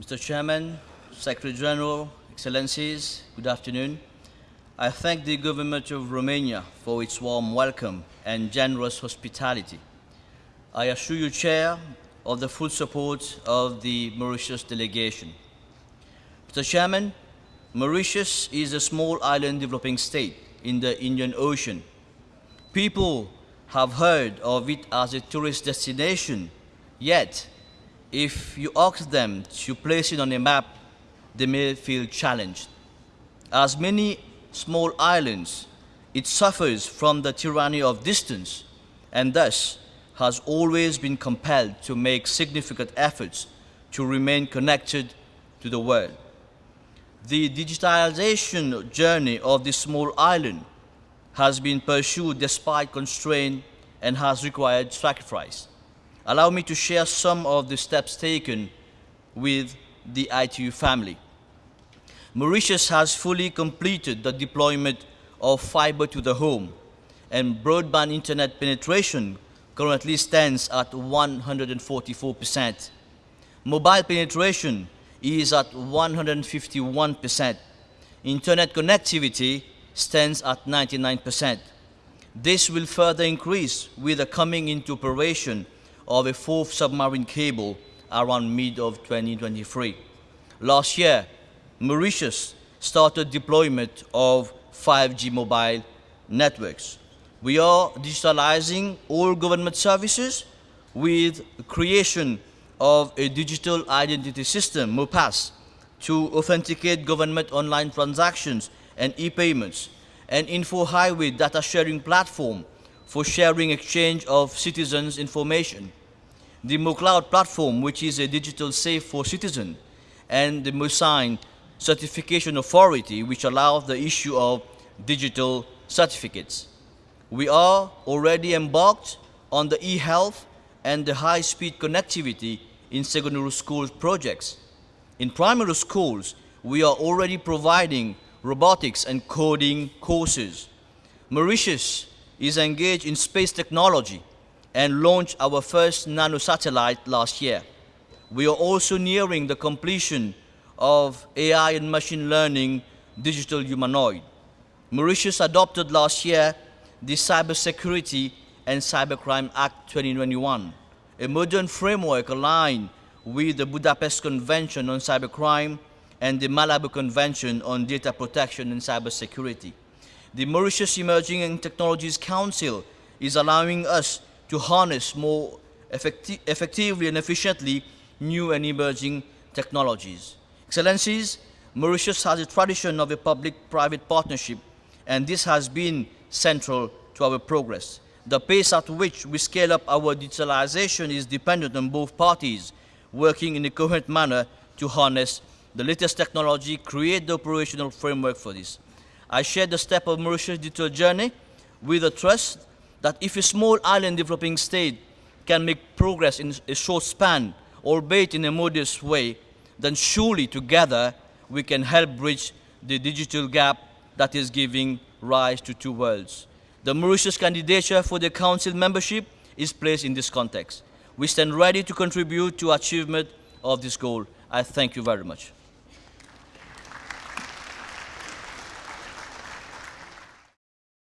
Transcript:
Mr. Chairman, Secretary General, Excellencies, good afternoon. I thank the government of Romania for its warm welcome and generous hospitality. I assure you, Chair, of the full support of the Mauritius delegation. Mr. Chairman, Mauritius is a small island developing state in the Indian Ocean. People have heard of it as a tourist destination, yet if you ask them to place it on a map, they may feel challenged. As many small islands, it suffers from the tyranny of distance and thus has always been compelled to make significant efforts to remain connected to the world. The digitalization journey of this small island has been pursued despite constraint and has required sacrifice. Allow me to share some of the steps taken with the ITU family. Mauritius has fully completed the deployment of fiber to the home and broadband internet penetration currently stands at 144%. Mobile penetration is at 151%. Internet connectivity stands at 99%. This will further increase with the coming into operation of a fourth submarine cable around mid of 2023. Last year, Mauritius started deployment of 5G mobile networks. We are digitalizing all government services with creation of a digital identity system, MauPass, to authenticate government online transactions and e-payments, an info highway data sharing platform for sharing exchange of citizens' information. The MoKloud platform, which is a digital safe for citizens, and the MoSign certification authority, which allows the issue of digital certificates. We are already embarked on the e-health and the high-speed connectivity in secondary school projects. In primary schools, we are already providing robotics and coding courses. Mauritius is engaged in space technology and launched our first nanosatellite last year. We are also nearing the completion of AI and machine learning digital humanoid. Mauritius adopted last year the Cybersecurity and Cybercrime Act 2021, a modern framework aligned with the Budapest Convention on Cybercrime and the Malabo Convention on Data Protection and Cybersecurity. The Mauritius Emerging Technologies Council is allowing us to harness more effecti effectively and efficiently new and emerging technologies. Excellencies, Mauritius has a tradition of a public-private partnership, and this has been central to our progress. The pace at which we scale up our digitalization is dependent on both parties working in a coherent manner to harness the latest technology, create the operational framework for this. I share the step of Mauritius' digital journey with the trust that if a small island developing state can make progress in a short span, albeit in a modest way, then surely together we can help bridge the digital gap that is giving rise to two worlds. The Mauritius candidature for the Council membership is placed in this context. We stand ready to contribute to achievement of this goal. I thank you very much.